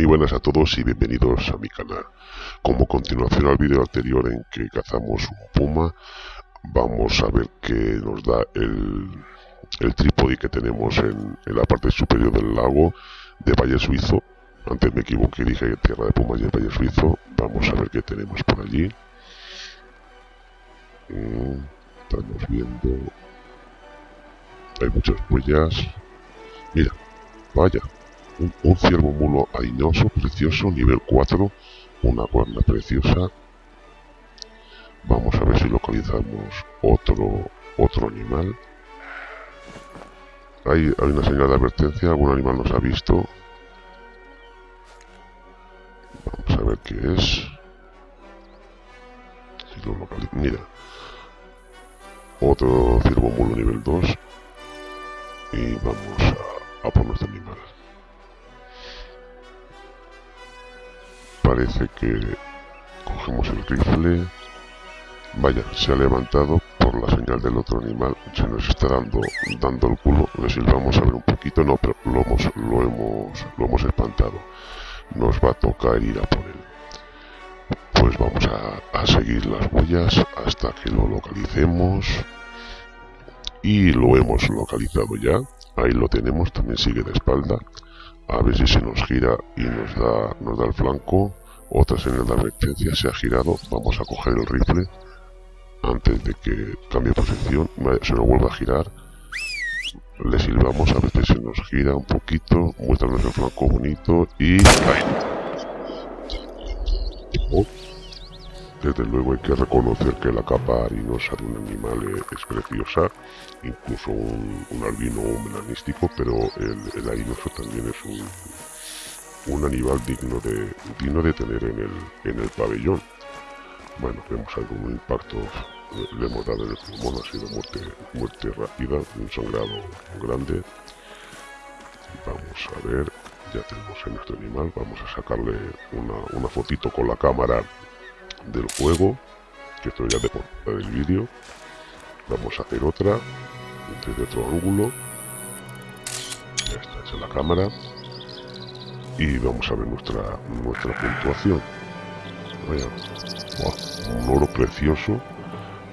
Muy buenas a todos y bienvenidos a mi canal. Como continuación al vídeo anterior en que cazamos un puma, vamos a ver qué nos da el, trípode que tenemos en, la parte superior del lago de Valle Suizo. Antes me equivoqué, dije Tierra de Pumas y el Valle Suizo. Vamos a ver qué tenemos por allí. Mm, estamos viendo... Hay muchas huellas. Mira, vaya, un, ciervo mulo aiñoso, precioso, nivel 4, una cuerna preciosa. Vamos a ver si localizamos otro, otro animal. Hay, hay una señal de advertencia, algún animal nos ha visto. Vamos a ver qué es. Si lo Mira. Otro ciervo mulo nivel 2. Y vamos a, a por nuestro animal. Parece que cogemos el rifle. Vaya, se ha levantado por la señal del otro animal. Se nos está dando, dando el culo. Le silbamos a ver un poquito. No, pero lo hemos, lo hemos, lo hemos espantado. Nos va a tocar ir a por él. Pues vamos a, a seguir las huellas hasta que lo localicemos. Y lo hemos localizado ya. Ahí lo tenemos. También sigue de espalda a ver si se nos gira y nos da, nos da el flanco otra señal de advertencia se ha girado. Vamos a coger el rifle antes de que cambie posición. Se nos vuelve a girar. Le silbamos a si se nos gira un poquito. Muéstranos el flanco bonito y... Desde luego hay que reconocer que la capa harinosa de un animal es preciosa, incluso un, albino melanístico, pero el, el harinoso también es un, un animal digno de, digno de tener en el, en el pabellón. Bueno, vemos algún impacto, le hemos dado en el pulmón, ha sido muerte, muerte rápida, un sangrado grande. Vamos a ver, ya tenemos a nuestro animal, vamos a sacarle una, una fotito con la cámara del juego, que esto ya de portada del vídeo. Vamos a hacer otra, desde otro ángulo. Ya está hecha la cámara y vamos a ver nuestra nuestra puntuación. Un oro precioso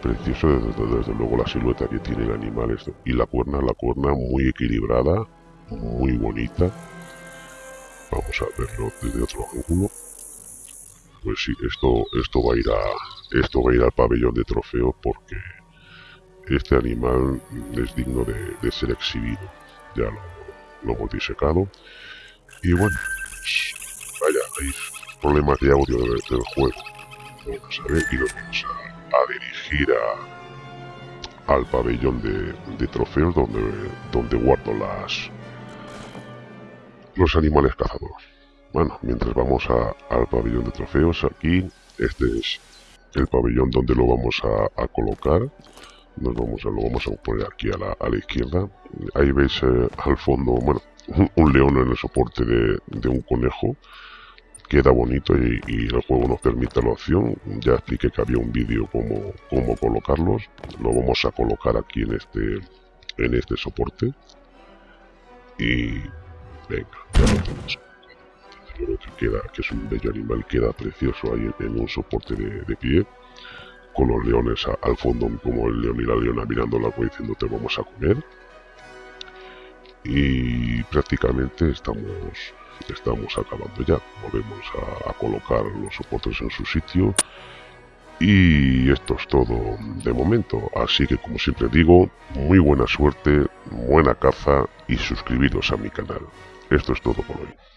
precioso desde, luego la silueta que tiene el animal esto. y la cuerna la cuerna muy equilibrada muy bonita. Vamos a verlo desde otro ángulo. Pues sí esto esto va a ir a esto va a ir al pabellón de trofeo porque este animal es digno de, ser exhibido. Ya lo, lo hemos disecado y bueno vaya, hay problemas de audio del, juego. A ver y nos vamos a, dirigir a, al pabellón de, trofeos donde, donde guardo las los animales cazadores. Bueno, mientras vamos al pabellón de trofeos, aquí este es el pabellón donde lo vamos a, colocar. Nos vamos a, lo vamos a poner aquí a la, a la izquierda. Ahí veis eh, al fondo, bueno, un león en el soporte de, un conejo. Queda bonito y, el juego nos permite la opción. Ya expliqué que había un vídeo como cómo colocarlos. Lo vamos a colocar aquí en este en este soporte. Y venga ya lo que queda que es un bello animal queda precioso ahí en un soporte de, pie con los leones al fondo como el león y la leona mirando la diciendo te vamos a comer y prácticamente estamos estamos acabando ya. Volvemos a, colocar los soportes en su sitio. Y esto es todo de momento. Así que como siempre digo muy buena suerte buena caza y suscribiros a mi canal. Esto es todo por hoy